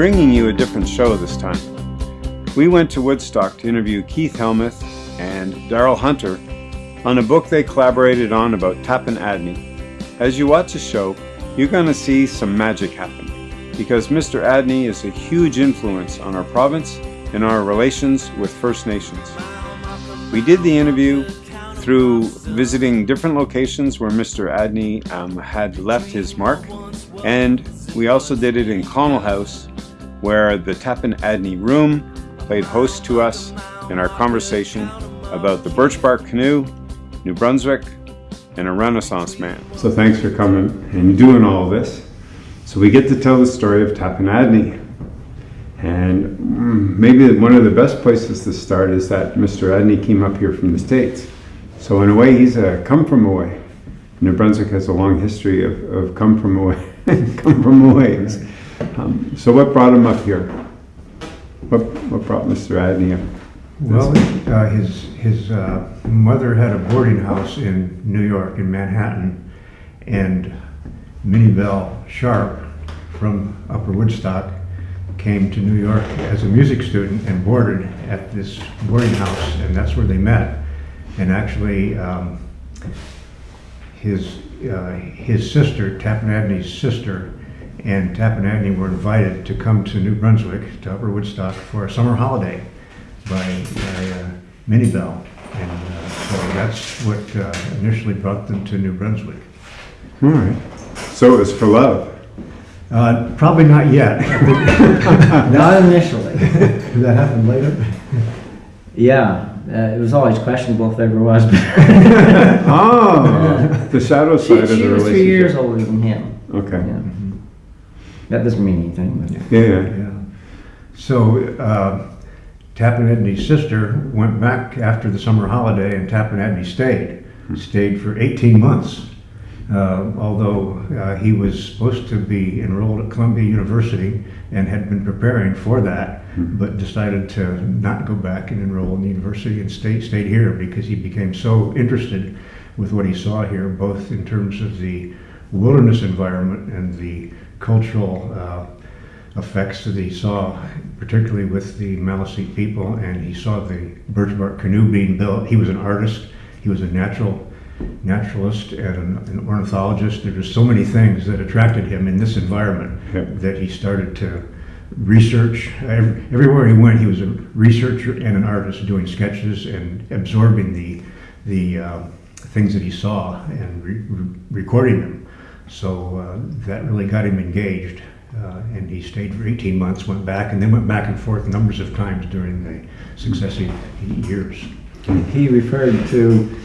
bringing you a different show this time. We went to Woodstock to interview Keith Helmuth and Daryl Hunter on a book they collaborated on about Tappan Adney. As you watch the show, you're going to see some magic happen because Mr. Adney is a huge influence on our province and our relations with First Nations. We did the interview through visiting different locations where Mr. Adney um, had left his mark and we also did it in Connell House where the Tappan Adney Room played host to us in our conversation about the birch bark canoe, New Brunswick, and a Renaissance man. So thanks for coming and doing all this. So we get to tell the story of Tappan Adney. And mm, maybe one of the best places to start is that Mr. Adney came up here from the States. So in a way, he's a come from away. New Brunswick has a long history of, of come from away, come from aways. Um, so what brought him up here? What, what brought Mr. Adney up? Well, uh, his, his uh, mother had a boarding house in New York, in Manhattan, and Minnie Bell Sharp from Upper Woodstock came to New York as a music student and boarded at this boarding house, and that's where they met. And actually, um, his, uh, his sister, Tappan Adney's sister, and Tappan Adney were invited to come to New Brunswick, to Upper Woodstock, for a summer holiday by, by uh, Minnie Bell. And uh, so that's what uh, initially brought them to New Brunswick. All right. So it was for love. Uh, probably not yet. Not initially. Did that happen later? Yeah, uh, it was always questionable if there ever was. Oh, the shadow she, side of the she was relationship. three years older than him. Okay. Yeah. That doesn't mean anything. But Yeah, yeah. Yeah. So uh, Tappan Adney's sister went back after the summer holiday, and Tappan Adney stayed. Stayed for 18 months. Uh, although uh, he was supposed to be enrolled at Columbia University and had been preparing for that, but decided to not go back and enroll in the university and stay, stayed here because he became so interested with what he saw here, both in terms of the wilderness environment and the cultural uh, effects that he saw, particularly with the Maliseet people, and he saw the birch bark canoe being built. He was an artist. He was a natural naturalist and an, an ornithologist. There were so many things that attracted him in this environment Yeah. that he started to research. Every, everywhere he went, he was a researcher and an artist, doing sketches and absorbing the the uh, things that he saw and re- re- recording them. So uh, that really got him engaged. Uh, and he stayed for 18 months, went back, and then went back and forth numbers of times during the successive years. he referred to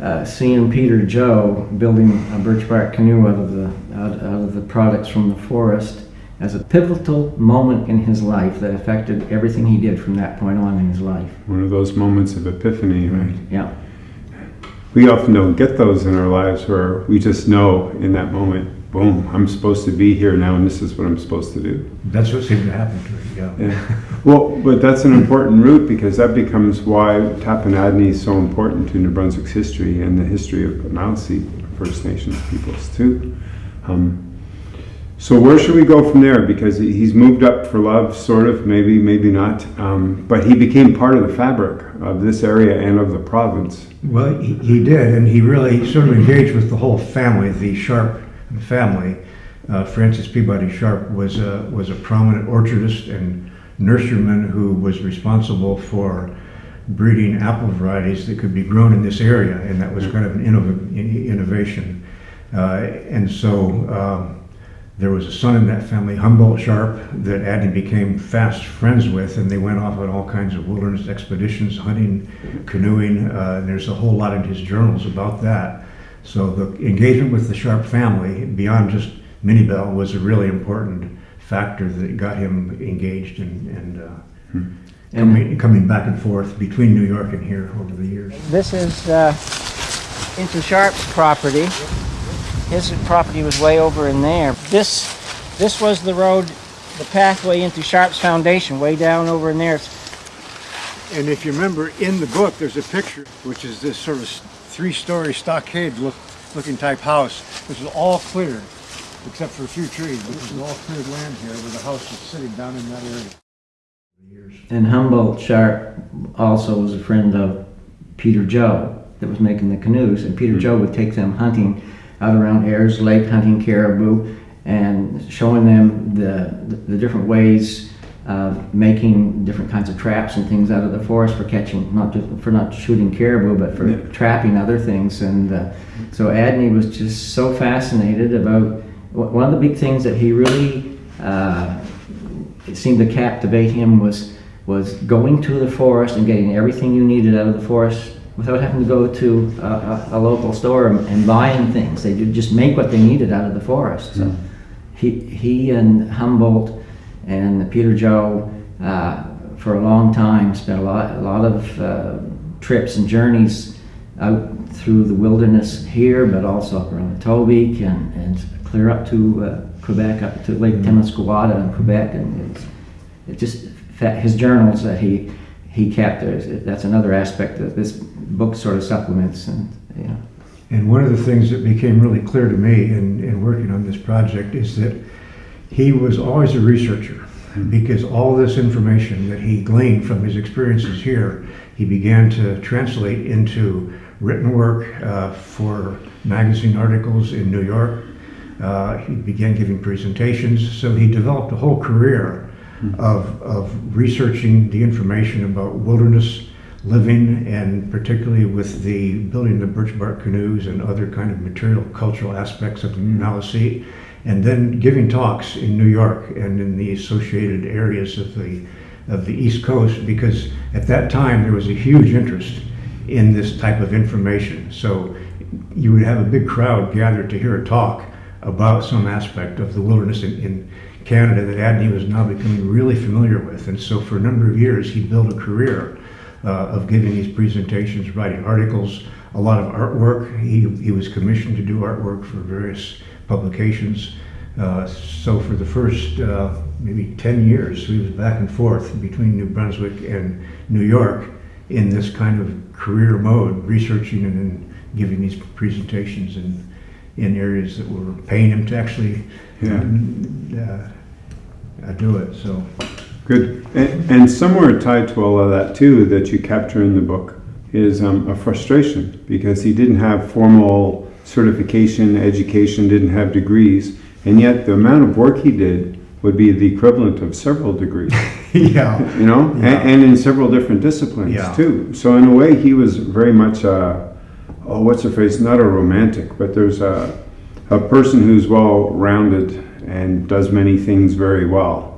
uh, seeing Peter Joe building a birch bark canoe out of the out, out of the products from the forest as a pivotal moment in his life that affected everything he did from that point on in his life. One of those moments of epiphany, right? Yeah. We often don't get those in our lives where we just know in that moment, boom, I'm supposed to be here now and this is what I'm supposed to do. That's what seemed to happen to him, yeah. Yeah. Well, but that's an important route because that becomes why Tappan is so important to New Brunswick's history and the history of Maliseet First Nations peoples too. Um, so where should we go from there? Because he's moved up for love, sort of, maybe, maybe not. Um, but he became part of the fabric of this area and of the province. Well, he, he did, and he really sort of engaged with the whole family, the Sharp family. Uh, Francis Peabody Sharp was a, was a prominent orchardist and nurseryman who was responsible for breeding apple varieties that could be grown in this area, and that was kind of an innov- innovation. Uh, and so um, there was a son in that family, Humboldt Sharp, that Adney became fast friends with, and they went off on all kinds of wilderness expeditions, hunting, canoeing. Uh, and there's a whole lot in his journals about that. So the engagement with the Sharp family, beyond just Minnie Bell, was a really important factor that got him engaged and, and uh, coming, coming back and forth between New York and here over the years. This is uh, into Sharp's property. His property was way over in there. This, this was the road, the pathway into Sharp's foundation, way down over in there. And if you remember, in the book, there's a picture, which is this sort of three-story stockade look, looking type house. This is all cleared. except for a few trees, but this is all cleared land here where the house is sitting down in that area. And Humboldt Sharp also was a friend of Peter Joe that was making the canoes, and Peter hmm. Joe would take them hunting out around Ayers Lake, hunting caribou, and showing them the, the, different ways of making different kinds of traps and things out of the forest for catching, not just for not shooting caribou, but for trapping other things. And uh, so Adney was just so fascinated about one of the big things that he really uh, it seemed to captivate him was was going to the forest and getting everything you needed out of the forest without having to go to a, a, a local store and, and buying things. They just make what they needed out of the forest. So he he and Humboldt and Peter Joe uh, for a long time spent a lot a lot of uh, trips and journeys out through the wilderness here, but also up around Tobique and, and clear up to uh, Quebec, up to Lake Temiscouata in Quebec, and it's, it just his journals that he he kept. That's another aspect of this book sort of supplements, and you know. And one of the things that became really clear to me in, in working on this project is that he was always a researcher because all this information that he gleaned from his experiences here, he began to translate into written work uh, for magazine articles in New York. Uh, he began giving presentations, so he developed a whole career of, of researching the information about wilderness living and particularly with the building the birch bark canoes and other kind of material cultural aspects of the Maliseet and then giving talks in New York and in the associated areas of the of the East Coast because at that time there was a huge interest in this type of information. So you would have a big crowd gathered to hear a talk about some aspect of the wilderness in, in Canada that Adney was now becoming really familiar with. And so for a number of years he built a career of giving these presentations, writing articles, a lot of artwork. He, he was commissioned to do artwork for various publications. Uh, so for the first uh, maybe 10 years, he was back and forth between New Brunswick and New York in this kind of career mode, researching and then giving these presentations in, in areas that were paying him to actually Yeah. uh, uh, do it. So Good. And, and somewhere tied to all of that too, that you capture in the book, is um, a frustration because he didn't have formal certification, education, didn't have degrees, and yet the amount of work he did would be the equivalent of several degrees. yeah, you know, Yeah. and, and in several different disciplines Yeah. too. So in a way, he was very much a, oh, what's the phrase? Not a romantic, but there's a, a person who's well-rounded and does many things very well,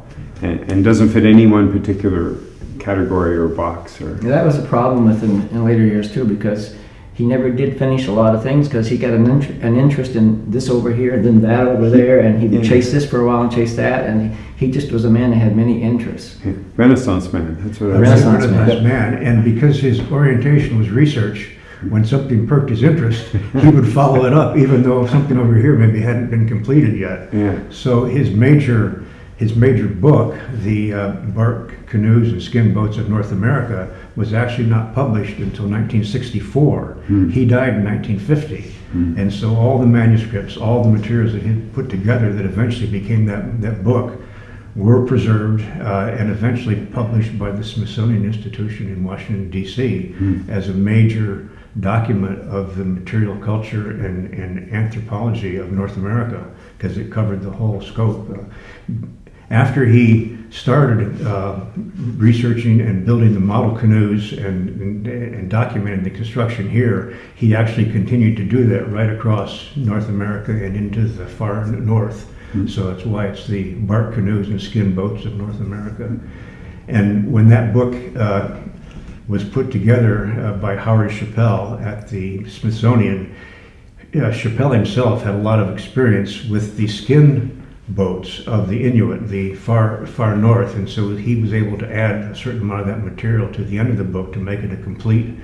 and, and doesn't fit any one particular category or box or. Yeah, that was a problem with him in later years too, because he never did finish a lot of things because he got an, int- an interest in this over here and then that over there, and he would Yeah. chase this for a while and chase that, and he, he just was a man that had many interests. Renaissance man. That's what I A was Renaissance saying. man. Renaissance man, and because his orientation was research, when something perked his interest, he would follow it up, even though something over here maybe hadn't been completed yet. Yeah. So his major, his major book, the uh, Bark Canoes and Skin Boats of North America, was actually not published until 1964. He died in 1950. And so all the manuscripts, all the materials that he put together that eventually became that, that book were preserved uh, and eventually published by the Smithsonian Institution in Washington, D.C. as a major document of the material culture and, and anthropology of North America because it covered the whole scope. Uh, after he started uh, researching and building the model canoes and, and, and documenting the construction here, he actually continued to do that right across North America and into the far north. So that's why it's the bark canoes and skin boats of North America. And when that book uh, was put together uh, by Howard Chapelle at the Smithsonian, uh, Chapelle himself had a lot of experience with the skin boats of the Inuit, the far far north, and so he was able to add a certain amount of that material to the end of the book to make it a complete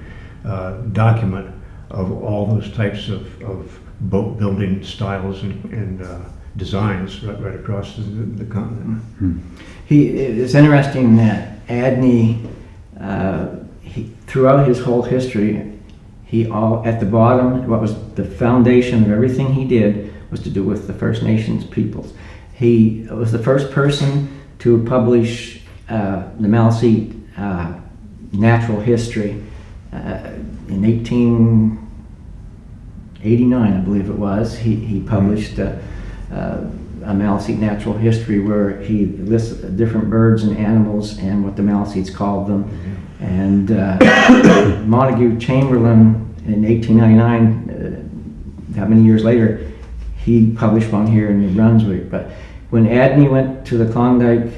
uh, document of all those types of, of boat building styles and, and uh, designs right, right across the, the continent. He, it's interesting that Adney, uh, he, throughout his whole history, he all at the bottom, what was the foundation of everything he did was to do with the First Nations peoples. He was the first person to publish uh, the Maliseet uh, natural history uh, in 1889, I believe it was. He, he published uh, uh, a Maliseet natural history where he lists different birds and animals and what the Maliseets called them. And uh, Montague Chamberlain in 1899, uh, that many years later, he published one here in New Brunswick. But when Adney went to the Klondike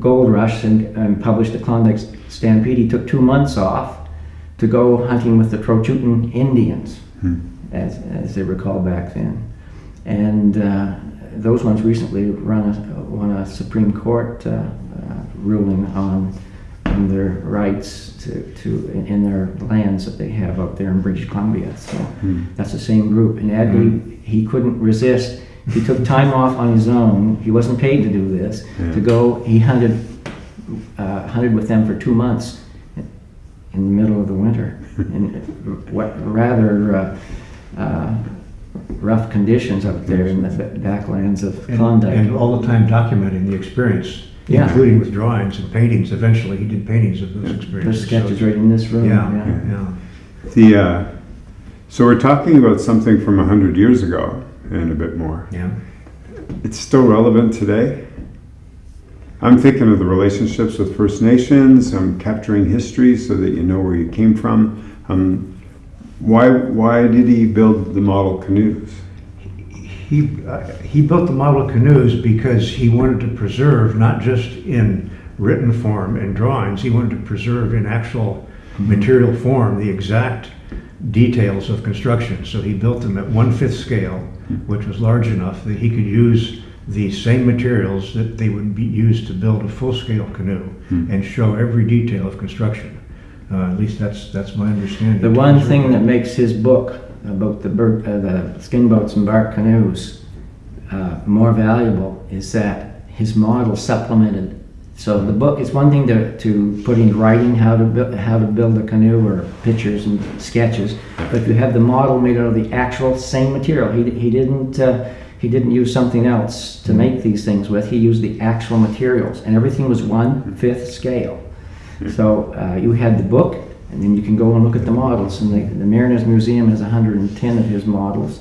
gold rush and, and published the Klondike Stampede, he took two months off to go hunting with the Trochutan Indians, as, as they were called back then. And uh, those ones recently run a, won a Supreme Court uh, uh, ruling on, their rights to, to in, their lands that they have up there in British Columbia. So that's the same group. And Adney, he couldn't resist. He took time off on his own. He wasn't paid to do this. To go, he hunted, uh, hunted with them for two months in the middle of the winter in what rather uh, uh, rough conditions up there in the backlands of And, Klondike. and all the time documenting the experience, Yeah. including with drawings and paintings. Eventually, he did paintings of those There's experiences. sketches So- right in this room. Yeah, yeah. yeah. The uh, so we're talking about something from a hundred years ago and a bit more. yeah. It's still relevant today. I'm thinking of the relationships with First Nations. I'm capturing history so that you know where you came from. Um, why why did he build the model canoes? He, uh, he built the model canoes because he wanted to preserve, not just in written form and drawings, he wanted to preserve in actual material form the exact details of construction. So he built them at one-fifth scale, which was large enough that he could use the same materials that they would be used to build a full-scale canoe and show every detail of construction. Uh, at least that's, that's my understanding. The one thing that makes his book about the bird, uh, the skin boats and bark canoes uh, more valuable is that his model supplemented. So the book is one thing to, to put in writing how to build how to build a canoe or pictures and sketches, but if you have the model made out of the actual same material, he, he didn't uh, he didn't use something else to make these things with. He used the actual materials, and everything was one fifth scale. So uh, you had the book, and then you can go and look at the models. And the, the Mariners Museum has 110 of his models.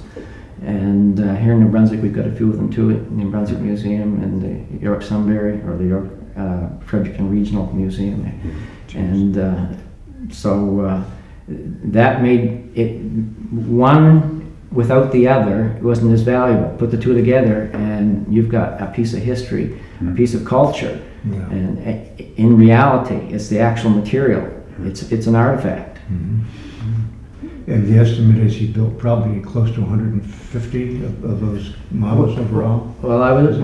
And uh, here in New Brunswick, we've got a few of them too at New Brunswick Museum and the York Sunbury or the York uh, Fredericton Regional Museum. And uh, so uh, that made it one without the other it wasn't as valuable. Put the two together, and you've got a piece of history, a piece of culture. Yeah. And uh, in reality, it's the actual material. It's it's an artifact. And the estimate is he built probably close to 150 of, of those models overall. Well, I was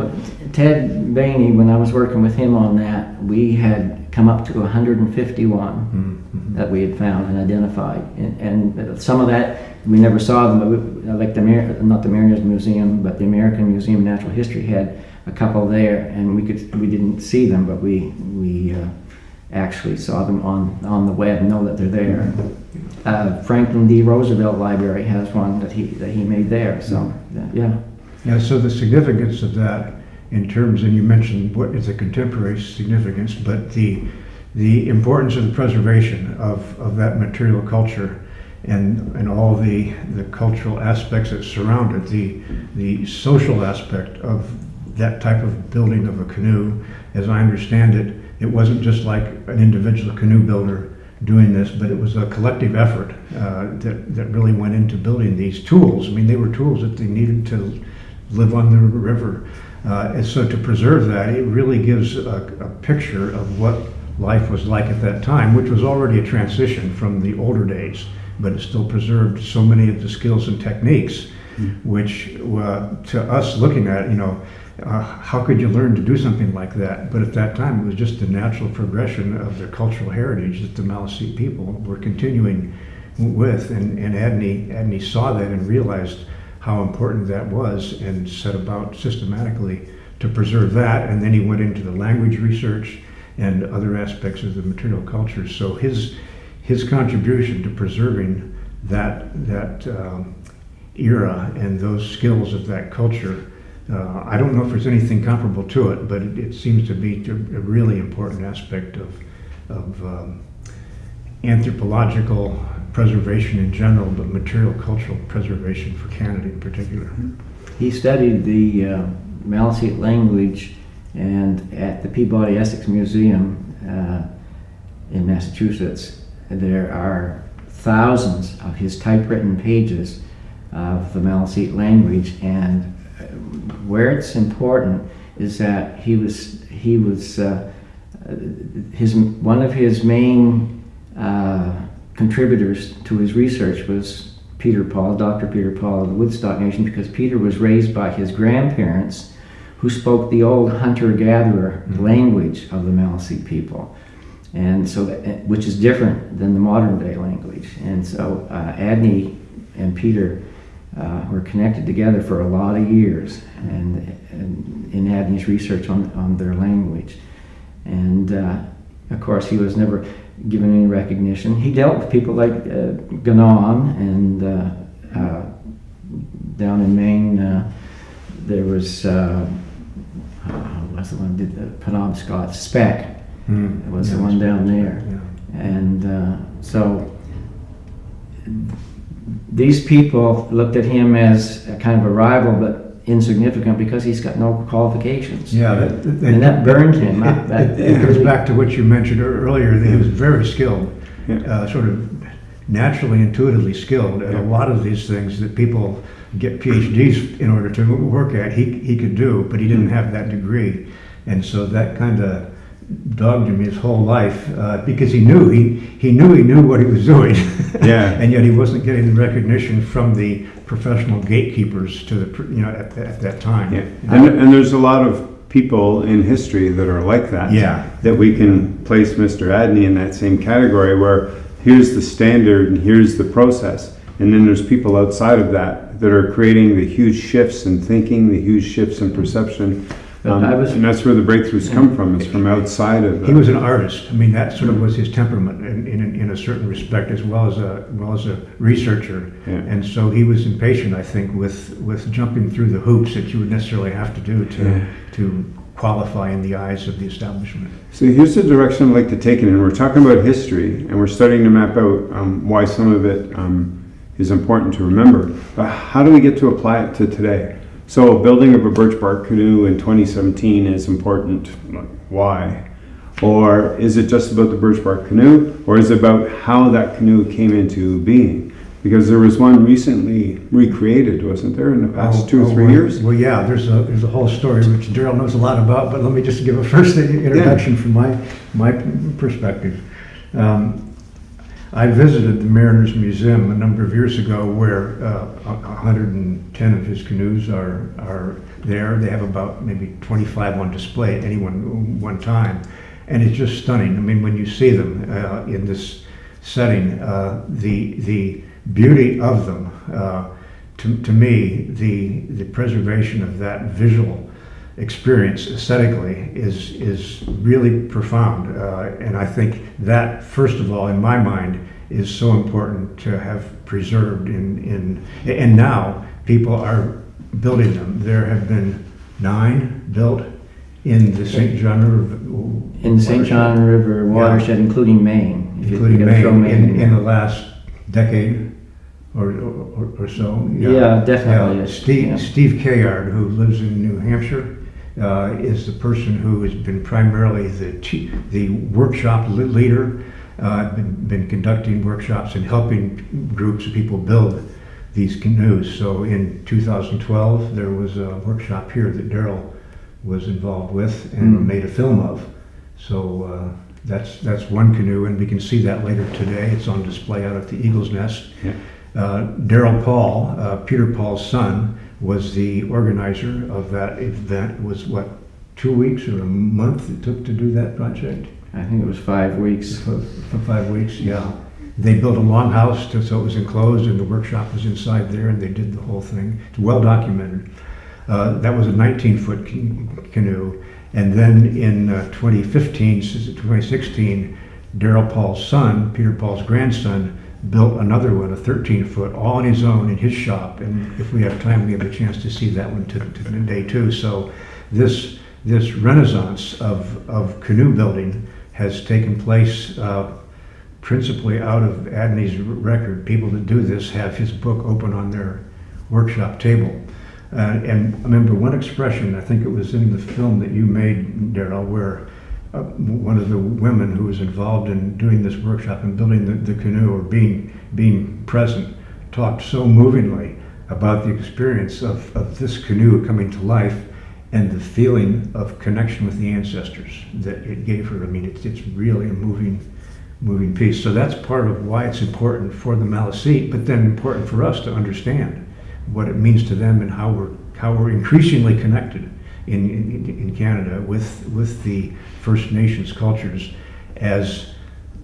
Ted Behne when I was working with him on that. We had come up to 151 Mhm. that we had found and identified, and, and some of that we never saw them. But we, like the Mar- not the Mariners Museum, but the American Museum of Natural History had a couple there, and we could we didn't see them, but we we uh, actually saw them on on the web and know that they're there. Uh, Franklin D. Roosevelt Library has one that he that he made there. So yeah. Yeah, so the significance of that in terms, and you mentioned what is the contemporary significance, but the, the importance of the preservation of, of that material culture and, and all the, the cultural aspects that surround it, the, the social aspect of that type of building of a canoe, as I understand it, it wasn't just like an individual canoe builder doing this, but it was a collective effort uh, that, that really went into building these tools. I mean, they were tools that they needed to live on the river. Uh, and so to preserve that, it really gives a, a picture of what life was like at that time, which was already a transition from the older days, but it still preserved so many of the skills and techniques, which uh, to us looking at, it, you know, uh, how could you learn to do something like that? But at that time, it was just the natural progression of their cultural heritage that the Maliseet people were continuing with. And, and Adney, Adney saw that and realized how important that was and set about systematically to preserve that. And then he went into the language research and other aspects of the material culture. So his, his contribution to preserving that, that um, era and those skills of that culture. Uh, I don't know if there's anything comparable to it, but it, it seems to be a really important aspect of, of um, anthropological preservation in general, but material cultural preservation for Canada in particular. He studied the uh, Maliseet language and at the Peabody Essex Museum uh, in Massachusetts, there are thousands of his typewritten pages of the Maliseet language and uh, where it's important is that he was he was uh, his one of his main uh, contributors to his research was Peter Paul, Dr. Peter Paul of the Woodstock Nation, because Peter was raised by his grandparents who spoke the old hunter-gatherer language of the Maliseet people. And so, which is different than the modern day language. And so, uh, Adney and Peter uh, were connected together for a lot of years and, and in Adney's research on, on their language. And uh, of course, he was never given any recognition. He dealt with people like uh, Ganong and uh, uh, down in Maine, uh, there was, uh, what's the one did the Penobscot Speck Mm. was the one down there. Yeah. And uh, so these people looked at him as a kind of a rival, but insignificant because he's got no qualifications. Yeah, that, that, And that burned him. It, That- it, it goes back to what you mentioned earlier. That he was very skilled, Yeah. uh, sort of naturally, intuitively skilled at Yeah. a lot of these things that people get PhDs in order to work at. He he could do, but he didn't Mm. have that degree, and so that kind of dogged him his whole life uh, because he knew he he knew he knew what he was doing. Yeah. and yet he wasn't getting the recognition from the professional gatekeepers to the you know at, at that time. Yeah, and, and there's a lot of people in history that are like that. Yeah. That we can place Mr. Adney in that same category where here's the standard and here's the process. And then there's people outside of that that are creating the huge shifts in thinking, the huge shifts in perception. Um, I was- and that's where the breakthroughs come from, is from outside of He was an artist. I mean, that sort of was his temperament in, in, in a certain respect, as well as a well as a researcher. Yeah. And so he was impatient, I think, with with jumping through the hoops that you would necessarily have to do to Yeah. to qualify in the eyes of the establishment. So here's the direction I'd like to take it in. We're talking about history, and we're starting to map out um, why some of it um, is important to remember. But how do we get to apply it to today? So building of a birch bark canoe in 2017 is important. Why? Or is it just about the birch bark canoe, or is it about how that canoe came into being? Because there was one recently recreated, wasn't there, in the past Oh, two or oh, three well- years? Well, yeah, there's a there's a whole story which Daryl knows a lot about, but let me just give a first introduction from my my perspective. Um, I visited the Mariners Museum a number of years ago, where uh, 110 of his canoes are are there. They have about maybe 25 on display at any one one time, and it's just stunning. I mean, when you see them uh, in this setting, uh, the the beauty of them. Uh, to, to me, the the preservation of that visual experience aesthetically is is really profound, uh, and I think that first of all, in my mind, is so important to have preserved. In in and now people are building them. There have been nine built in the St. John River in St. John River watershed, including Maine. including gotta Maine, in, in the last decade or, or, or so. Yeah, definitely. Yeah. Steve, yeah. Steve Cayard, who lives in New Hampshire, uh, is the person who has been primarily the, te- the workshop leader, uh, been, been conducting workshops and helping groups of people build these canoes. So in 2012, there was a workshop here that Daryl was involved with and Mm. made a film of. So uh, that's that's one canoe, and we can see that later today. It's on display out at the Eagle's Nest. Yeah. Uh, Daryl Paul, uh, Peter Paul's son, was the organizer of that event. It was what two weeks or a month it took to do that project? I think it was five weeks. For, for five weeks, yeah. They built a longhouse to, so it was enclosed, and the workshop was inside there, and they did the whole thing. It's well documented. Uh, that was a 19-foot canoe, and then in uh, 2015, s- 2016, Daryl Paul's son, Peter Paul's grandson, built another one, a 13 foot, all on his own in his shop. And if we have time, we have a chance to see that one to, to too. So this this renaissance of, of canoe building has taken place uh, principally out of Adney's record. People that do this have his book open on their workshop table. Uh, and I remember one expression, I think it was in the film that you made, Daryl, where uh, one of the women who was involved in doing this workshop and building the, the canoe or being, being present talked so movingly about the experience of, of this canoe coming to life and the feeling of connection with the ancestors that it gave her. I mean, it's, it's really a moving, moving piece. So that's part of why it's important for the Maliseet, but then important for us to understand what it means to them and how we're how we're increasingly connected in, in, in Canada with with the First Nations cultures as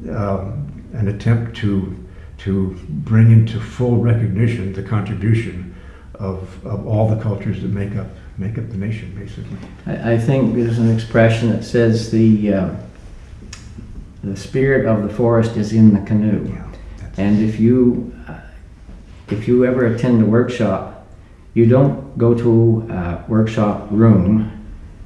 um, an attempt to to bring into full recognition the contribution of, of all the cultures that make up make up the nation, basically. I, I think there's an expression that says the uh, the spirit of the forest is in the canoe. Yeah, And if you uh, if you ever attend a workshop, you don't go to a workshop room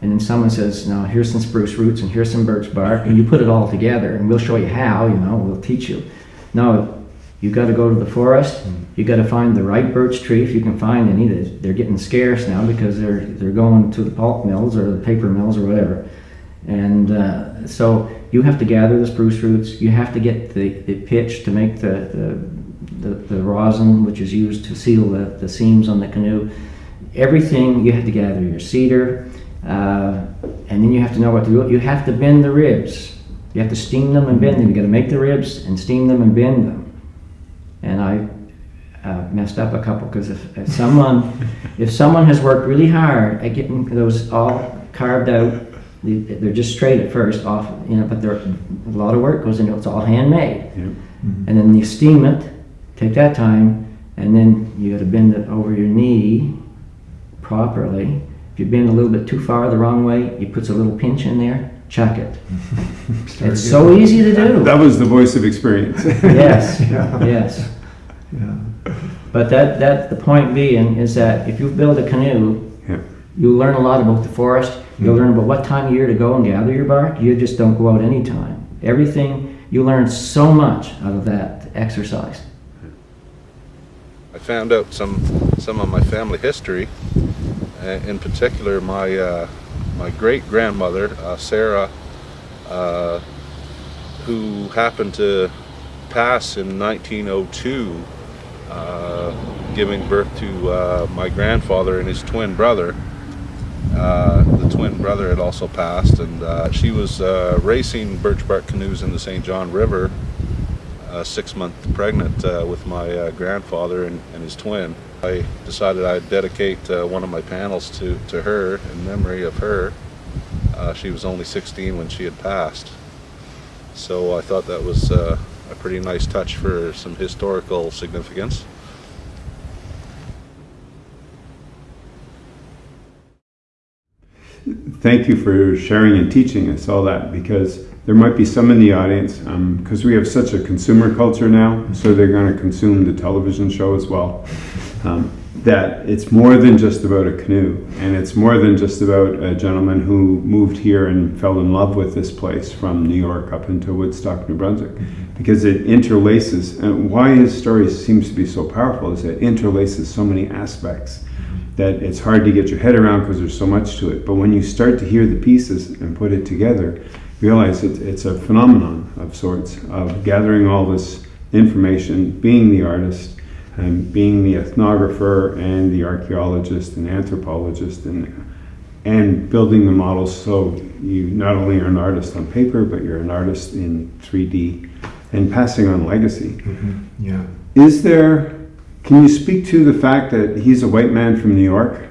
and then someone says, "Now here's some spruce roots and here's some birch bark," and you put it all together, and we'll show you how. You know, we'll teach you. No, you got to go to the forest. You got to find the right birch tree if you can find any. They're they're getting scarce now because they're they're going to the pulp mills or the paper mills or whatever. And uh, so you have to gather the spruce roots. You have to get the, the pitch to make the, the, the, the rosin, which is used to seal the, the seams on the canoe. Everything, you have to gather your cedar, uh, and then you have to know what to do. You have to bend the ribs. You have to steam them and bend them. You got to make the ribs and steam them and bend them. And I uh, messed up a couple because if, if someone if someone has worked really hard at getting those all carved out, they- they're just straight at first off, you know, but there a lot of work goes into it. It's all handmade, Yep. and then you steam it. Take that time, and then you got to bend it over your knee properly. If you bend a little bit too far the wrong way, you put a little pinch in there. Chuck it. It's again. so easy to do. That was the voice of experience. Yes, Yeah. yes. Yeah. But that, that, the point being is that if you build a canoe, Yeah. you'll learn a lot about the forest. You'll mm. learn about what time of year to go and gather your bark. You just don't go out any time. Everything, you learn so much out of that exercise. I found out some some of my family history. In particular, my uh, my great grandmother uh, Sarah, uh, who happened to pass in 1902, uh, giving birth to my grandfather and his twin brother. Uh, the twin brother had also passed, and uh, she was uh, racing birch bark canoes in the St. John River six month pregnant with my grandfather and, and his twin. I decided I'd dedicate uh, one of my panels to, to her in memory of her. Uh, she was only 16 when she had passed. So I thought that was uh, a pretty nice touch for some historical significance. Thank you for sharing and teaching us all that because there might be some in the audience because we have such a consumer culture now, so they're going to consume the television show as well. Um, that it's more than just about a canoe, and it's more than just about a gentleman who moved here and fell in love with this place from New York up into Woodstock, New Brunswick, because it interlaces. And why his story seems to be so powerful is it interlaces so many aspects that it's hard to get your head around because there's so much to it. But when you start to hear the pieces and put it together, realize it, it's a phenomenon of sorts of gathering all this information, being the artist, and being the ethnographer and the archaeologist and anthropologist, and and building the models so you not only are an artist on paper, but you're an artist in 3D, and passing on legacy. Mhm. Yeah. Is there, can you speak to the fact that he's a white man from New York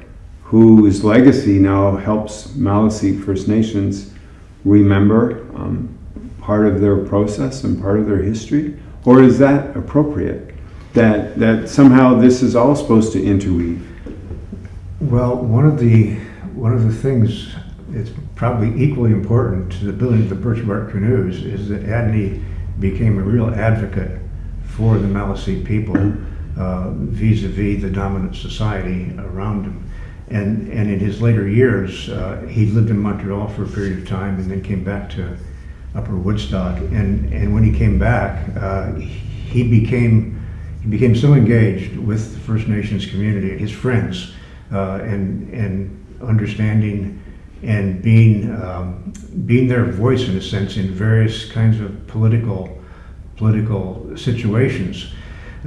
whose legacy now helps Maliseet First Nations remember um, part of their process and part of their history? Or is that appropriate? That, that somehow this is all supposed to interweave? Well, one of the one of the things that's probably equally important to the building of the birch bark canoes is that Adney became a real advocate for the Maliseet people uh, vis-a-vis the dominant society around him. And, and in his later years, uh, he lived in Montreal for a period of time and then came back to Upper Woodstock. And, and when he came back, uh, he became he became so engaged with the First Nations community, and his friends, uh, and and understanding and being um, being their voice in a sense in various kinds of political political situations.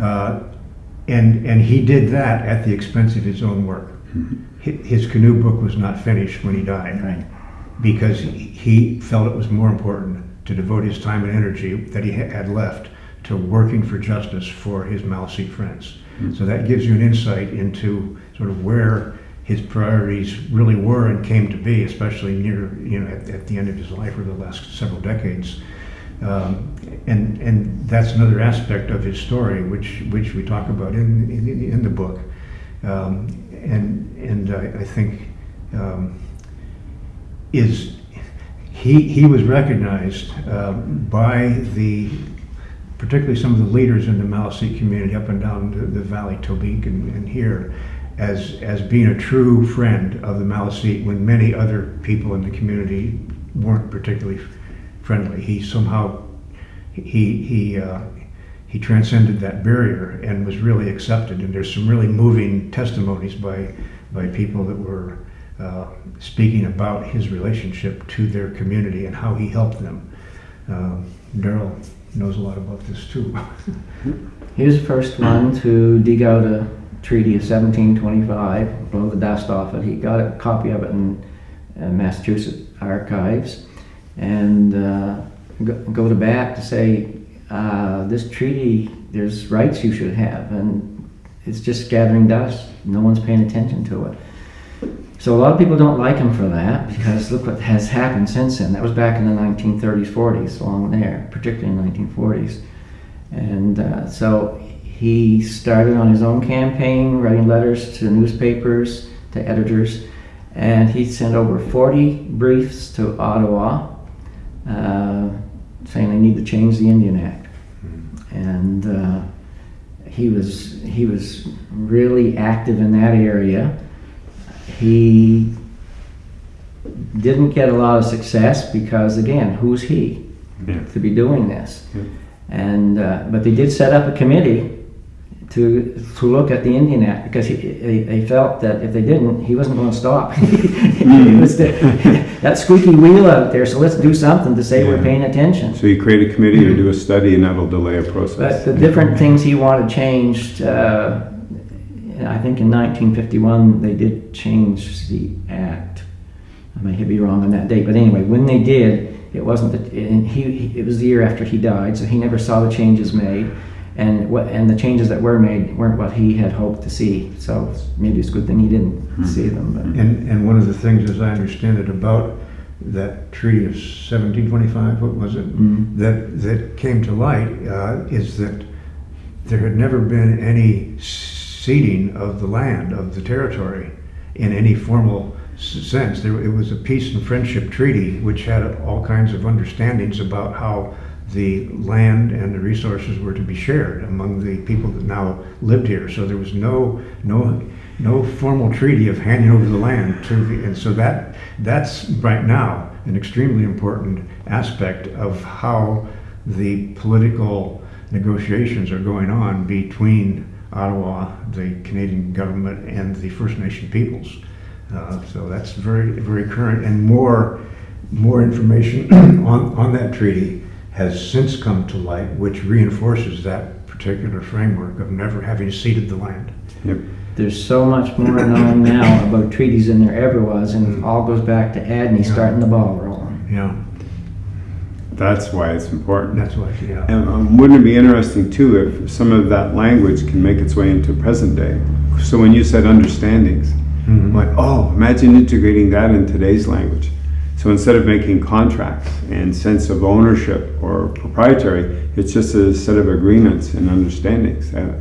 Uh, and and he did that at the expense of his own work. His canoe book was not finished when he died Right. because he- he felt it was more important to devote his time and energy that he had left to working for justice for his Maliseet friends. So that gives you an insight into sort of where his priorities really were and came to be, especially near, you know, at, at the end of his life or the last several decades. Um, and and that's another aspect of his story, which which we talk about in in, in the book. Um, and and I, I think um, is he he was recognized um, by the particularly some of the leaders in the Maliseet community up and down the, the valley, Tobique and, and here, as as being a true friend of the Maliseet when many other people in the community weren't particularly friendly. He somehow he he uh, he transcended that barrier and was really accepted. And there's some really moving testimonies by by people that were uh, speaking about his relationship to their community and how he helped them. Um, Daryl knows a lot about this too. He was the first one to dig out a treaty of 1725, blow the dust off it. He got a copy of it in uh, Massachusetts archives and uh, go, go to bat to say, uh, this treaty, there's rights you should have, and it's just gathering dust. No one's paying attention to it. So a lot of people don't like him for that because look what has happened since then. That was back in the 1930s, 40s, along there, particularly in the 1940s. And uh, so he started on his own campaign, writing letters to newspapers, to editors, and he sent over 40 briefs to Ottawa uh, saying they need to change the Indian Act. And uh, he was he was really active in that area. He didn't get a lot of success because again, who's he Yeah. to be doing this? Yeah. And uh, but they did set up a committee to to look at the Indian Act because he, they, they felt that if they didn't, he wasn't going to stop. was the, that squeaky wheel out there. So let's do something to say we're paying attention. So you create a committee or do a study and that'll delay a But process. the different things he wanted changed, uh, I think in 1951 they did change the act. I may be wrong on that date, but anyway, when they did, it wasn't that, and he, he- it was the year after he died, so he never saw the changes made. And what, and the changes that were made weren't what he had hoped to see. So maybe it's a good thing he didn't see them. But And, and one of the things, as I understand it, about that treaty of 1725, what was it? Mm. That, that came to light uh, is that there had never been any ceding of the land, of the territory, in any formal sense. There, it was a peace and friendship treaty which had all kinds of understandings about how the land and the resources were to be shared among the people that now lived here. So there was no no no formal treaty of handing over the land to the, and so that that's right now an extremely important aspect of how the political negotiations are going on between Ottawa, the Canadian government, and the First Nation peoples. Uh, so that's very very current and more more information on, on that treaty has since come to light, which reinforces that particular framework of never having ceded the land. Yep. there's so much more known now about treaties than there ever was, and it all goes back to Adney Yeah. starting the ball rolling. Yeah, That's why it's important. that's what, yeah. And um, wouldn't it be interesting too if some of that language can make its way into present day? So when you said understandings, I'm Mhm. like, oh, imagine integrating that in today's language. So instead of making contracts and sense of ownership or proprietary, it's just a set of agreements and understandings. Uh,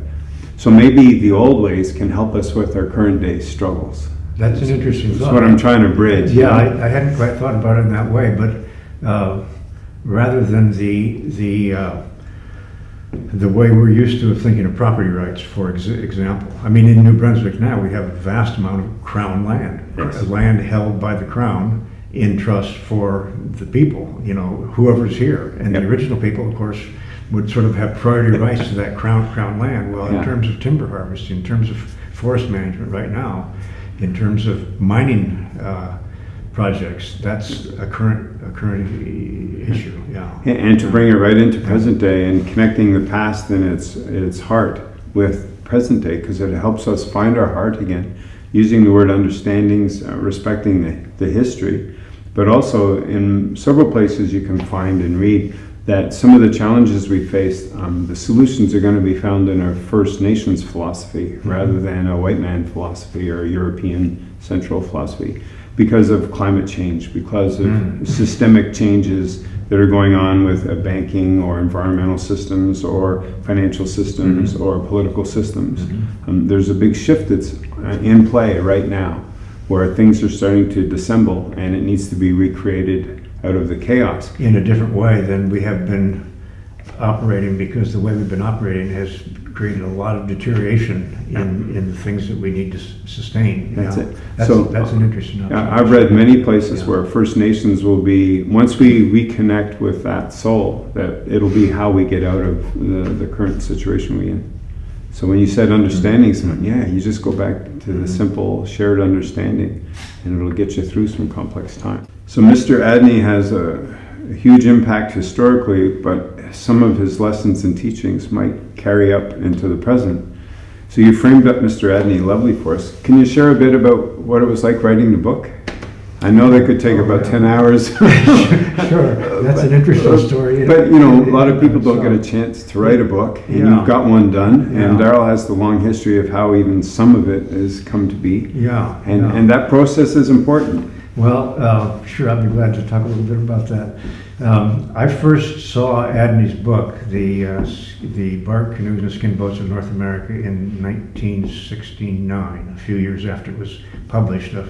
So maybe the old ways can help us with our current day struggles. That's an interesting That's thought. what I'm trying to bridge. Yeah, I, I hadn't quite thought about it in that way, but uh, rather than the the uh, the way we're used to thinking of property rights, for ex- example. I mean, in New Brunswick now, we have a vast amount of crown land, Yes. land held by the crown in trust for the people, you know, whoever's here. And the original people, of course, would sort of have priority rights to that crown, crown land. Well, in terms of timber harvesting, in terms of forest management right now, in terms of mining uh, projects, that's a current, a current issue, yeah. And- And to bring it right into present day and connecting the past and its, its heart with present day, because it helps us find our heart again, using the word understandings, uh, respecting the, the history. But also in several places you can find and read that some of the challenges we face, um, the solutions are going to be found in our First Nations philosophy rather than a white man philosophy or a European central philosophy because of climate change, because of systemic changes that are going on with uh, banking or environmental systems or financial systems or political systems. Um, there's a big shift that's uh, in play right now where things are starting to dissemble and it needs to be recreated out of the chaos. in a different way than we have been operating because the way we've been operating has created a lot of deterioration in, in the things that we need to sustain. That's it. That's, So, that's an interesting uh, observation. I've read many places Yeah. where First Nations will be, once we reconnect with that soul, that it'll be how we get out of the, the current situation we're in. So when you said understanding mm-hmm. someone, yeah, you just go back to the mm-hmm. simple shared understanding and it'll get you through some complex time. So Mr. Adney has a, a huge impact historically, but some of his lessons and teachings might carry up into the present. So you framed up Mr. Adney lovely for us. Can you share a bit about what it was like writing the book? I know that could take Oh, about yeah. 10 hours. Sure, that's an interesting story. But you know, a lot of people don't get a chance to write a book, and Yeah. you've got one done. And Yeah. Daryl has the long history of how even some of it has come to be, Yeah. and yeah. and that process is important. Well, uh, sure, I'd be glad to talk a little bit about that. Um, I first saw Adney's book, the, uh, the Bark Canoes and Skin Boats of North America, in 1969, a few years after it was published. A,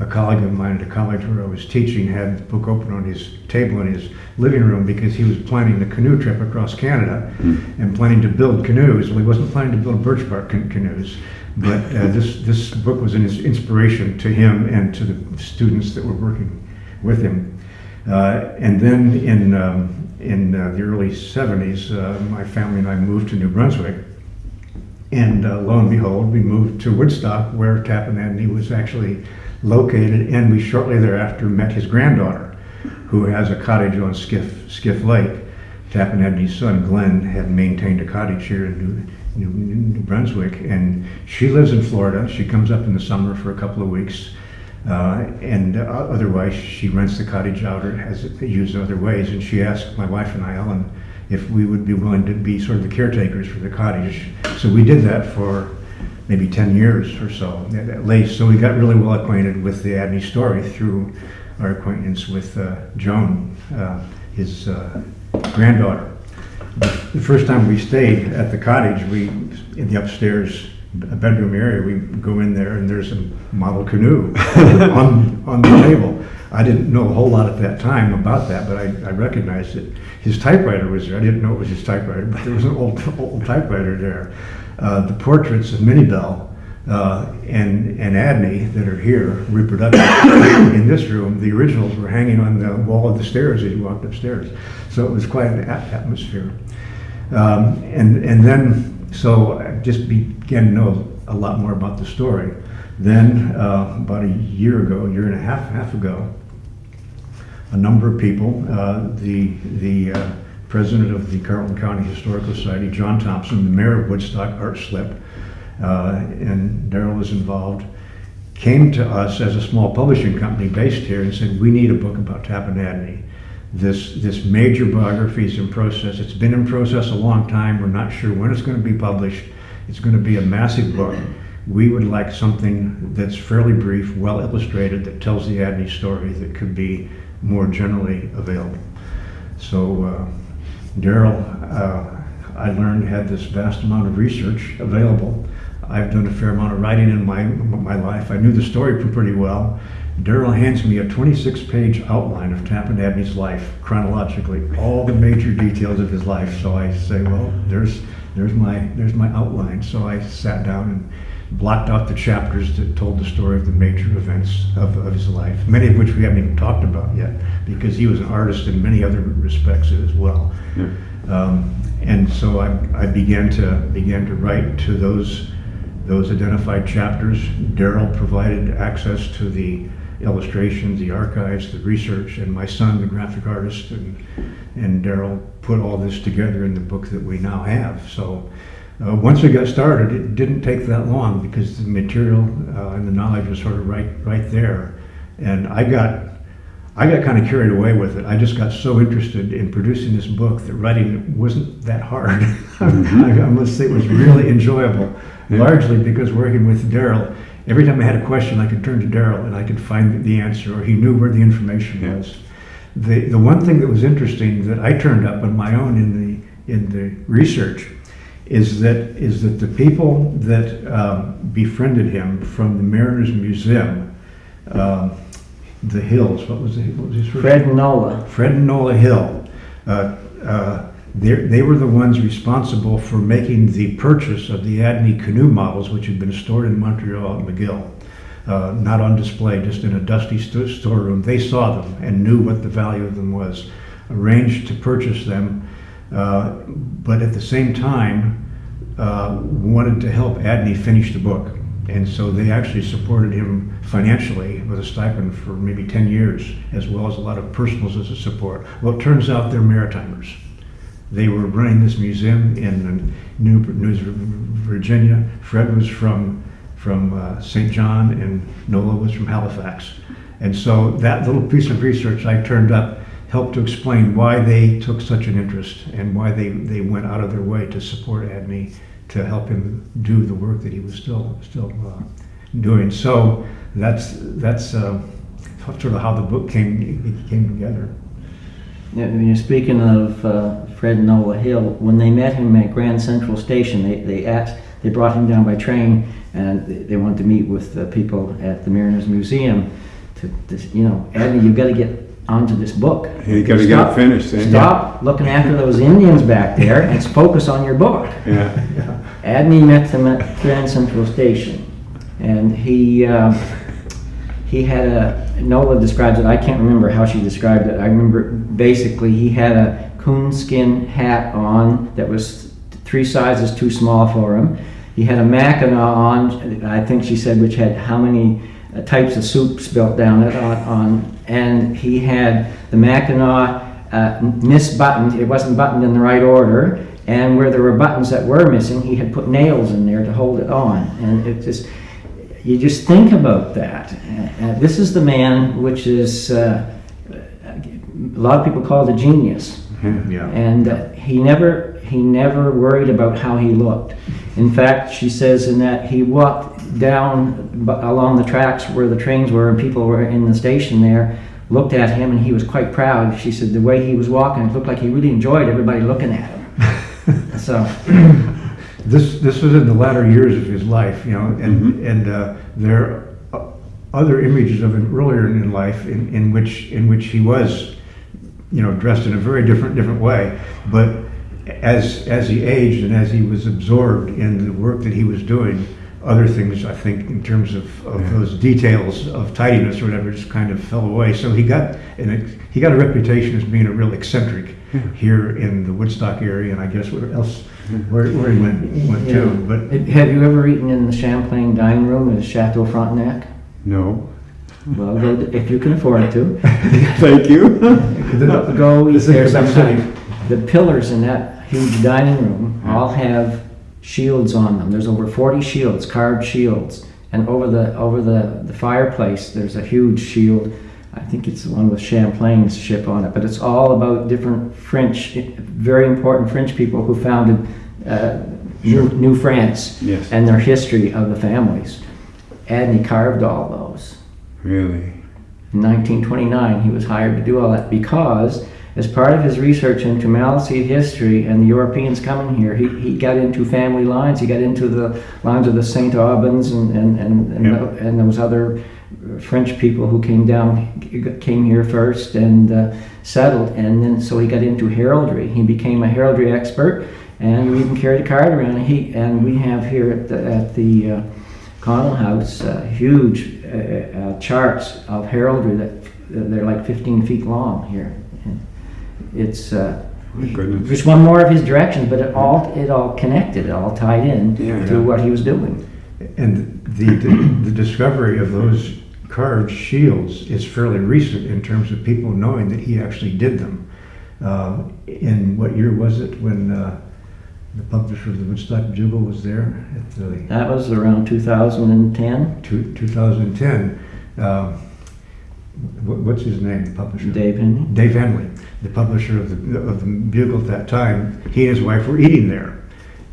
a colleague of mine at a college where I was teaching had the book open on his table in his living room because he was planning the canoe trip across Canada and planning to build canoes. Well, he wasn't planning to build birch bark can- canoes. But uh, this, this book was an inspiration to him and to the students that were working with him. Uh, and then in, um, in uh, the early 70s, uh, my family and I moved to New Brunswick. And uh, lo and behold, we moved to Woodstock, where Tappan Adney was actually located. And we shortly thereafter met his granddaughter, who has a cottage on Skiff, Skiff Lake. Tappan Adney's son, Glenn, had maintained a cottage here in New, New, Brunswick. And she lives in Florida. She comes up in the summer for a couple of weeks. Uh, and uh, otherwise, she rents the cottage out or has it used in other ways. And she asked my wife and I, Ellen, if we would be willing to be sort of the caretakers for the cottage. So we did that for maybe 10 years or so at least. So we got really well acquainted with the Adney story through our acquaintance with uh, Joan, uh, his uh, granddaughter. The first time we stayed at the cottage, we, in the upstairs bedroom area, we go in there and there's a model canoe on, on the table. I didn't know a whole lot at that time about that, but I, I recognized it. His typewriter was there. I didn't know it was his typewriter, but there was an old, old typewriter there. Uh, the portraits of Minnie Bell uh, and, and Adney that are here, reproductions in this room, the originals were hanging on the wall of the stairs as you walked upstairs. So it was quite an atmosphere. Um, and, and then, so I just began to know a lot more about the story. Then, uh, about a year ago, year and a half, half ago, a number of people, uh, the, the uh, president of the Carleton County Historical Society, John Thompson, the mayor of Woodstock, Art Slipp, uh, and Daryl was involved, came to us as a small publishing company based here and said, we need a book about Tappan Adney. This, this major biography is in process. It's been in process a long time. We're not sure when it's going to be published. It's going to be a massive book. We would like something that's fairly brief, well illustrated, that tells the Adney story that could be more generally available. So uh, Daryl, uh, I learned, had this vast amount of research available. I've done a fair amount of writing in my, my life. I knew the story pretty well. Daryl hands me a 26-page outline of Tappan Adney's life, chronologically, all the major details of his life. So I say, well, there's there's my there's my outline. So I sat down and blocked out the chapters that told the story of the major events of, of his life, many of which we haven't even talked about yet, because he was an artist in many other respects as well. Um, and so I, I began to began to write to those those identified chapters. Daryl provided access to the illustrations, the archives, the research, and my son, the graphic artist, and and Daryl put all this together in the book that we now have. So. Uh, once we got started, it didn't take that long because the material uh, and the knowledge was sort of right, right there, and I got I got kind of carried away with it. I just got so interested in producing this book that writing wasn't that hard. I, I must say it was really enjoyable, largely because working with Daryl, every time I had a question, I could turn to Daryl and I could find the answer, or he knew where the information Yeah. was. The, the one thing that was interesting that I turned up on my own in the, in the research is that, is that the people that um, befriended him from the Mariners Museum, um, the Hills, what was, the, what was his first Fred Nola. Fred and Nola Hill, uh, uh, they were the ones responsible for making the purchase of the Adney canoe models, which had been stored in Montreal at McGill, uh, not on display, just in a dusty sto- storeroom. They saw them and knew what the value of them was, arranged to purchase them, uh, but at the same time uh, wanted to help Adney finish the book. And so they actually supported him financially with a stipend for maybe 10 years, as well as a lot of personals as a support. Well, it turns out they're Maritimers. They were running this museum in New, New Virginia. Fred was from, from uh, St. John, and Nola was from Halifax. And so that little piece of research I turned up helped to explain why they took such an interest and why they, they went out of their way to support Adney to help him do the work that he was still still uh, doing. So that's that's uh, sort of how the book came came together. Yeah, when you're speaking of uh, Fred Nola Hill, when they met him at Grand Central Station, they, they asked, they brought him down by train and they- they wanted to meet with the people at the Mariners Museum to, to you know, Adney, you've got to get onto this book. You gotta get it finished, eh? Stop looking after those Indians back there and focus on your book. Yeah. Adney met them at Grand Central Station, and he uh, he had a Nola describes it. I can't remember how she described it. I remember basically he had a coonskin hat on that was three sizes too small for him. He had a Mackinac on. I think she said which had how many uh, types of soup spilt down it on, on and he had the Mackinac uh, misbuttoned. It wasn't buttoned in the right order, and where there were buttons that were missing, he had put nails in there to hold it on. And it just, you just think about that. Uh, uh, this is the man, which is uh, a lot of people call it a genius, Yeah. and uh, he never he never worried about how he looked. In fact, she says in that he walked down along the tracks where the trains were and people were in the station there, looked at him, and he was quite proud. She said the way he was walking, it looked like he really enjoyed everybody looking at him. so, This this was in the latter years of his life, you know, and and uh, there are other images of him earlier in life in, in which in which he was, you know, dressed in a very different different way, but as as he aged and as he was absorbed in the work that he was doing, other things I think in terms of, of those details of tidiness or whatever just kind of fell away. So he got an, he got a reputation as being a real eccentric here in the Woodstock area, and I guess where else where, where he went went yeah. to. But have you ever eaten in the Champlain dining room at Chateau Frontenac? No. Well, go, if you can afford to. Thank you. Go eat there sometime. The pillars in that huge dining room all have shields on them. There's over 40 shields, carved shields. And over the over the, the fireplace, there's a huge shield. I think it's the one with Champlain's ship on it. But it's all about different French, very important French people who founded uh, New, New France Yes. and their history of the families. Adney carved all those. Really? In 1929, he was hired to do all that because, as part of his research into Maliseet history and the Europeans coming here, he, he got into family lines. He got into the lines of the St. Albans and, and, and, and, Yeah. tho- and those other French people who came down, came here first and uh, settled, and then so he got into heraldry. He became a heraldry expert, and we even carried a card around. And he and we have here at the at the uh, Connell House uh, huge uh, uh, charts of heraldry that they're like 15 feet long here. And it's uh, just one more of his directions, but it all it all connected, it all tied in Yeah, to yeah. what he was doing. And the, the discovery of those carved shields is fairly recent in terms of people knowing that he actually did them. Uh, in what year was it when uh, the publisher of the Woodstock Bugle was there at the That was around 2010. two, 2010? Uh, what's his name? The publisher. Dave Henry. Dave Henley, the publisher of the, of the Bugle at that time, he and his wife were eating there.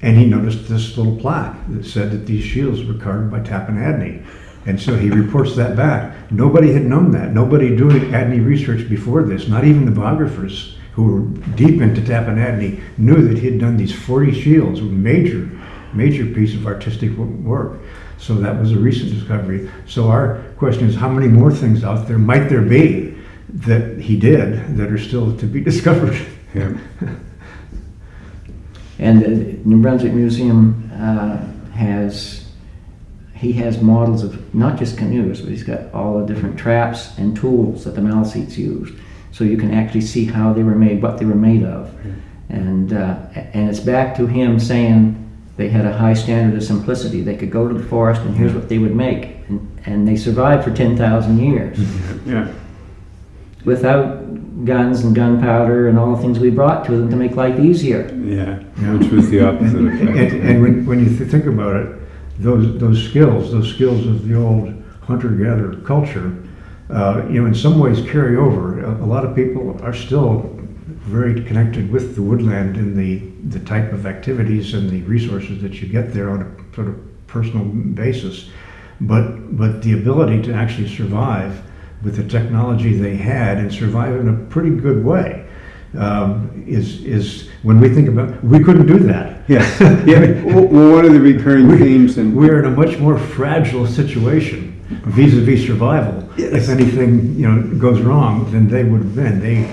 And he noticed this little plaque that said that these shields were carved by Tappan Adney. And so he reports that back. Nobody had known that. Nobody doing Adney research before this, not even the biographers who were deep into Tappan Adney, knew that he had done these 40 shields, a major, major piece of artistic work. So that was a recent discovery. So our question is, how many more things out there might there be that he did that are still to be discovered? Yeah. And the New Brunswick Museum uh, has, he has models of not just canoes, but he's got all the different traps and tools that the Maliseets used. So you can actually see how they were made, what they were made of. And, uh, and it's back to him saying they had a high standard of simplicity. They could go to the forest and here's what they would make. And, and they survived for 10,000 years Yeah. without guns and gunpowder and all the things we brought to them to make life easier. Yeah. Which was the opposite And, effect. and, and when, when you think about it, those, those skills, those skills of the old hunter-gatherer culture, uh, you know, in some ways carry over. A, a lot of people are still very connected with the woodland and the, the type of activities and the resources that you get there on a sort of personal basis. But, but the ability to actually survive with the technology they had and survive in a pretty good way um, is, is when we think about, we couldn't do that. Yeah. Yeah. Well, one of the recurring themes and We're in a much more fragile situation vis-a-vis survival. If anything, you know, goes wrong, than they would have been. They,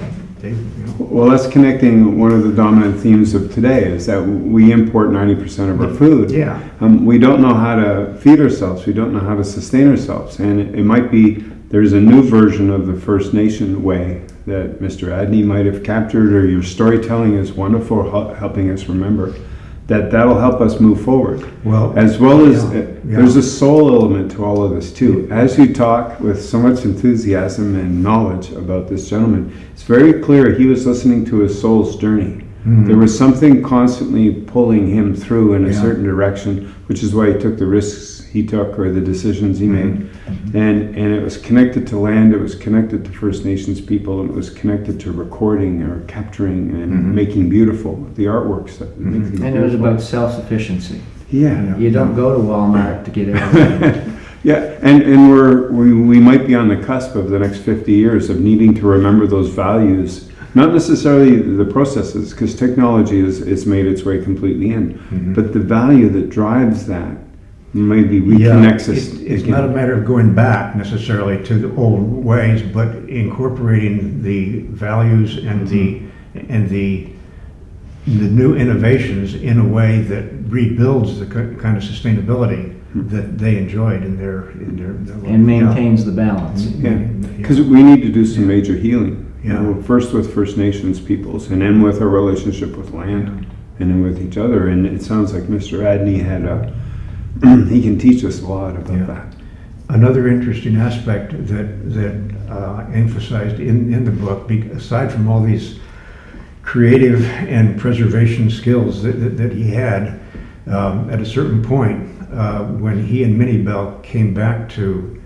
they, you know. Well, that's connecting one of the dominant themes of today is that we import 90% of our food. Yeah. Um, we don't know how to feed ourselves. We don't know how to sustain ourselves. And it, it might be there's a new version of the First Nation way that Mr. Adney might have captured, or your storytelling is wonderful, helping us remember that that'll help us move forward. Well, As well as, yeah, uh, yeah. there's a soul element to all of this too. As you talk with so much enthusiasm and knowledge about this gentleman, it's very clear he was listening to his soul's journey. There was something constantly pulling him through in a. Yeah. certain direction, which is why he took the risks he took or the decisions he made. Mm-hmm. And and it was connected to land, it was connected to First Nations people, and it was connected to recording or capturing and Mhm. making beautiful the artworks that make these And it was about self-sufficiency. yeah. You don't go to Walmart to get everything. Yeah, and, and we're, we, we might be on the cusp of the next 50 years of needing to remember those values. Not necessarily the processes, because technology has, has made its way completely in, Mhm. but the value that drives that maybe Yeah, reconnects us. it- It's again. not a matter of going back necessarily to the old ways, but incorporating the values and the, mm-hmm. and the, the new innovations in a way that rebuilds the ki- kind of sustainability mm-hmm. that they enjoyed in their, in their. their life. and maintains the balance. Mm-hmm. Yeah, because we need to do some major healing. You Yeah. know, First with First Nations peoples, and then with our relationship with land, and then with each other. And it sounds like Mr. Adney had a, he can teach us a lot about Yeah. that. Another interesting aspect that, that uh, emphasized in, in the book, be- aside from all these creative and preservation skills that, that, that he had, um, at a certain point, uh, when he and Minnie Bell came back to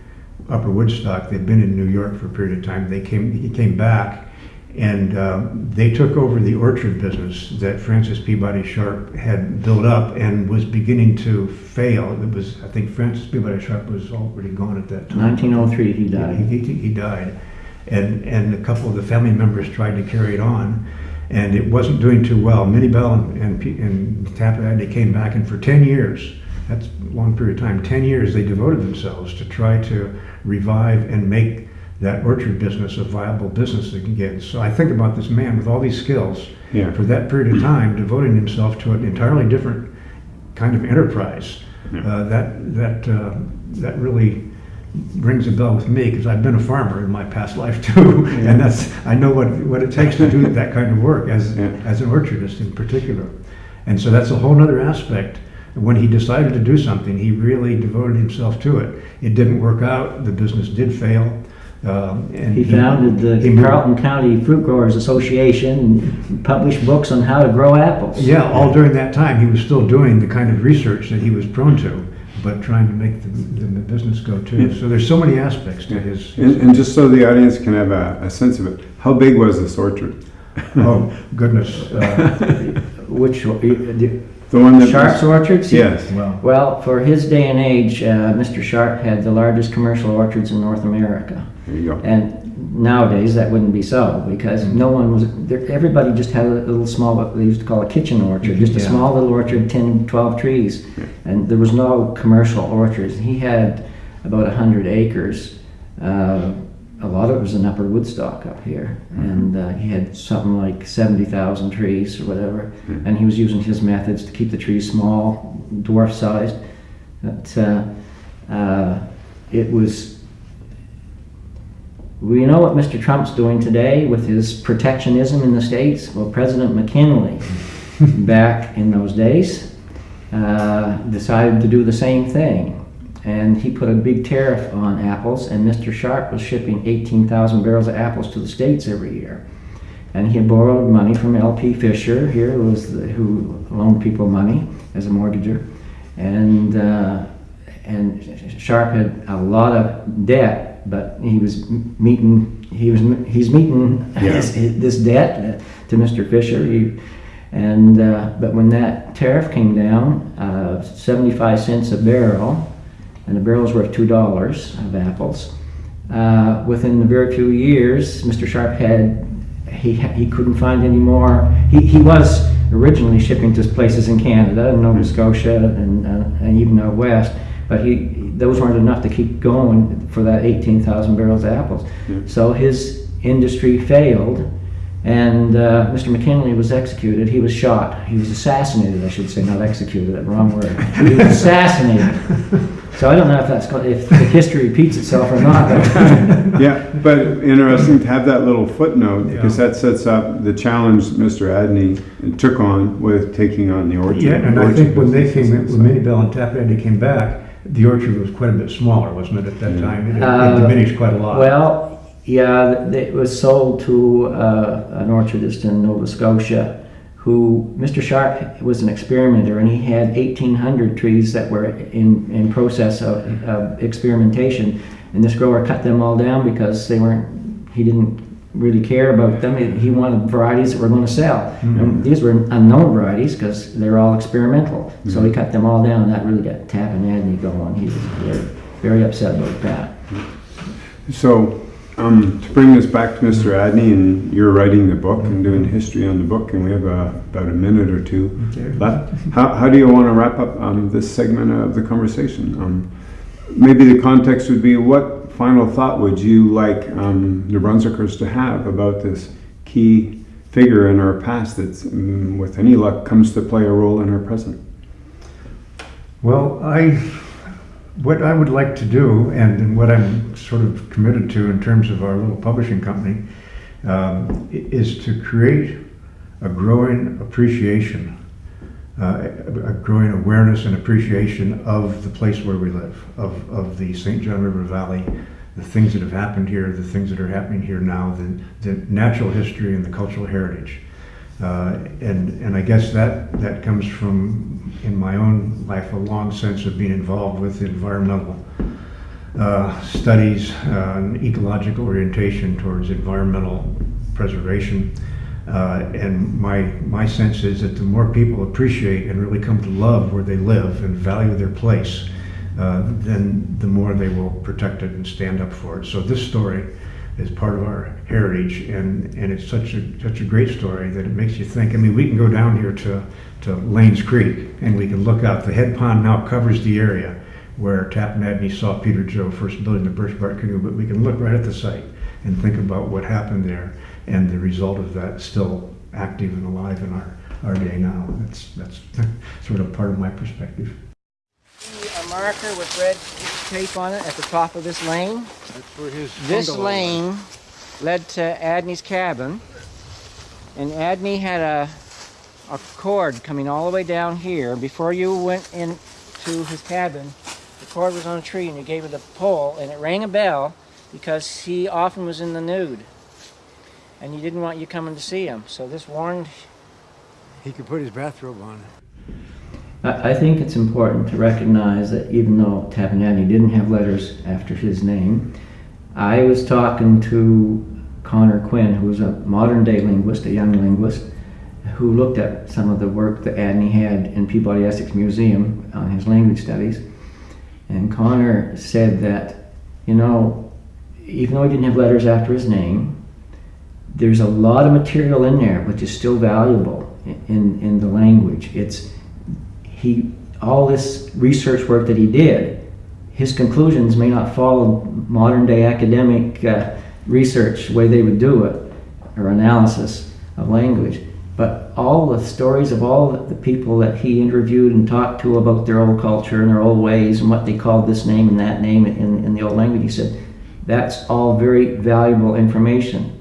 Upper Woodstock, they'd been in New York for a period of time, they came, he came back, and um, they took over the orchard business that Francis Peabody Sharp had built up and was beginning to fail. It was, I think Francis Peabody Sharp was already gone at that time. 1903 he He, died. he, he died. And, and a couple of the family members tried to carry it on, and it wasn't doing too well. Minnie Bell and, and, and Tappan, they came back, and for 10 years, that's a long period of time. Ten years they devoted themselves to try to revive and make that orchard business a viable business again. So I think about this man with all these skills Yeah. for that period of time, devoting himself to an entirely different kind of enterprise. Yeah. Uh, that that uh, that really rings a bell with me because I've been a farmer in my past life too, and that's I know what what it takes to do that kind of work as Yeah. as an orchardist in particular, and so that's a whole other aspect. When he decided to do something, he really devoted himself to it. It didn't work out. The business did fail. Um, and He founded the moved- Carleton County Fruit Growers Association and published books on how to grow apples. Yeah, all during that time, he was still doing the kind of research that he was prone to, but trying to make the, the business go too. Yeah. So there's so many aspects to his. And, and just so the audience can have a, a sense of it, how big was this orchard? oh goodness! Uh, Which, the The one that Sharp's was, Orchards? yes. well, Well, for his day and age, uh, Mr. Sharp had the largest commercial orchards in North America. There you go. And nowadays, that wouldn't be so because no one was, there- everybody just had a little small, what they used to call a kitchen orchard, just a small little orchard, 10, 12 trees. And there was no commercial orchards. He had about 100 acres. Uh, a lot of it was in Upper Woodstock up here. And uh, he had something like 70,000 trees or whatever. And he was using his methods to keep the trees small, dwarf sized. But uh, uh, it was we know what Mr. Trump's doing today with his protectionism in the states. Well, President McKinley, back in those days, uh, decided to do the same thing. And he put a big tariff on apples, and Mr. Sharp was shipping 18,000 barrels of apples to the states every year. And he had borrowed money from L.P. Fisher here, who was the, who loaned people money as a mortgager, and uh, and Sharp had a lot of debt, but he was meeting he was he's meeting Yeah. his, his, this debt to Mr. Fisher. He, and uh, but when that tariff came down, uh, 75 cents a barrel, and the barrel's were worth two dollars of apples. Uh, within a very few years, Mr. Sharp had he he couldn't find any more. He, he was originally shipping to places in Canada, and Nova Scotia, and, uh, and even out west, but he those weren't enough to keep going for that 18,000 barrels of apples. So his industry failed, and uh, Mr. McKinley was executed. He was shot. He was assassinated, I should say, not executed. That wrong word. He was assassinated. So I don't know if that's go- if the history repeats itself or not. But Yeah, but interesting to have that little footnote because that sets up the challenge Mr. Adney took on with taking on the orchard. yeah, and I think when they came, and when Minnie Bell and Tap Eddie came back, the orchard was quite a bit smaller, wasn't it, at that Yeah. time? It, it Uh, diminished quite a lot. Well, yeah, it was sold to uh, an orchardist in Nova Scotia who, Mr. Sharp was an experimenter and he had 1,800 trees that were in, in process of, of experimentation. And this grower cut them all down because they weren't, he didn't really care about them. He- He wanted varieties that were going to sell. And these were unknown varieties because they're all experimental. So he cut them all down. That really got Adney going. He was very, very upset about that. So, um, to bring this back to Mr. Adney, and you're writing the book and doing history on the book, and we have uh, about a minute or two Okay. left. How, how do you want to wrap up um, this segment of the conversation? Um, maybe the context would be what final thought would you like um, New Brunswickers to have about this key figure in our past that's, um, with any luck, comes to play a role in our present? Well, I, what I would like to do, and, and what I'm sort of committed to in terms of our little publishing company, um, is to create a growing appreciation, uh, a, growing awareness and appreciation of the place where we live, of, of the St. John River Valley, the things that have happened here, the things that are happening here now, the, the natural history and the cultural heritage. Uh, and, and I guess that, that comes from, in my own life, a long sense of being involved with environmental uh, studies, uh, and ecological orientation towards environmental preservation. Uh, and my, my sense is that the more people appreciate and really come to love where they live and value their place, uh, then the more they will protect it and stand up for it. So this story is part of our heritage, and, and it's such a such a great story that it makes you think. I mean, we can go down here to to Lanes Creek, and we can look out. The head pond now covers the area where Tappan saw Peter Joe first building the birch bark canoe, but we can look right at the site and think about what happened there, and the result of that still active and alive in our, our day now. That's that's sort of part of my perspective. Marker with red tape on it at the top of this lane. That's where his This lane led to Adney's cabin, and Adney had a a cord coming all the way down here. Before you went into his cabin, the cord was on a tree, and you gave it a pull, and it rang a bell because he often was in the nude, and he didn't want you coming to see him. So this warned. He could put his bathrobe on. I, think it's important to recognize that even though Tappan Adney didn't have letters after his name, I was talking to Conor Quinn, who was a modern day linguist, a young linguist, who looked at some of the work that Adney had in Peabody Essex Museum on his language studies. And Conor said that, you know, even though he didn't have letters after his name, there's a lot of material in there which is still valuable in, in the language. It's he all this research work that he did, his conclusions may not follow modern day academic uh, research way they would do it or analysis of language. But all the stories of all the people that he interviewed and talked to about their old culture and their old ways and what they called this name and that name in, in the old language, he said, that's all very valuable information.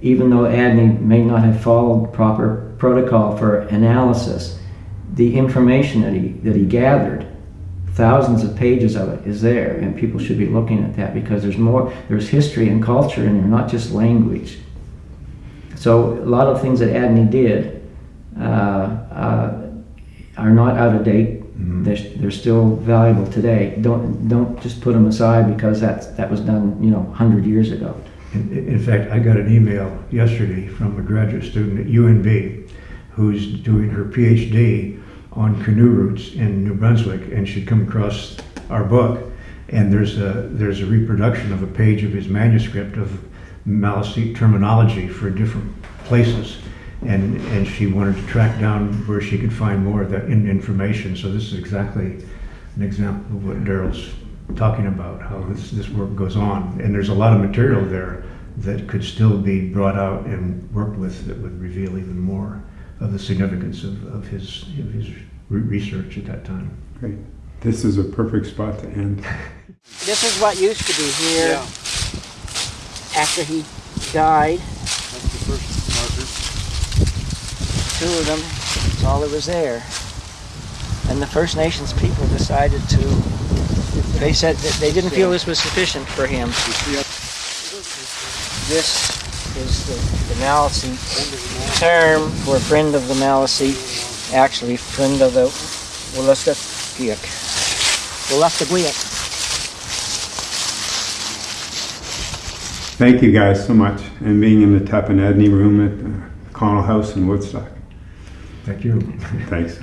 Even though Adney may not have followed proper protocol for analysis, the information that he, that he gathered, thousands of pages of it, is there, and people should be looking at that because there's more, there's history and culture in there, not just language. So a lot of things that Adney did uh, uh, are not out of date. Mhm. They're, they're still valuable today. Don't don't just put them aside because that's that was done you know hundred years ago. In, in fact, I got an email yesterday from a graduate student at UNB who's doing her PhD on canoe routes in New Brunswick, and she'd come across our book, and there's a there's a reproduction of a page of his manuscript of Maliseet terminology for different places, and and she wanted to track down where she could find more of that in information. So this is exactly an example of what Daryl's talking about, how this, this work goes on. And there's a lot of material there that could still be brought out and worked with that would reveal even more of the significance of, of his, of his re- research at that time. Great. This is a perfect spot to end. This is what used to be here yeah. after he died. That's the first marker. Two of them. That's all that was there. And the First Nations people decided to. They said that they didn't feel this was sufficient for him. This is the, the Maliseet term for friend of the Maliseet, actually friend of the Wolastoqiyik. Wolastoqiyik. Thank you guys so much, and being in the Tappan Adney room at the Connell House in Woodstock. Thank you. Thanks.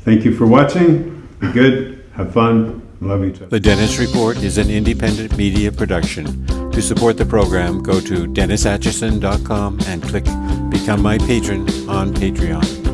Thank you for watching. Be good, have fun, love each other. The Dennis Report is an independent media production. To support the program, go to DennisAtchison.com and click Become My Patron on Patreon.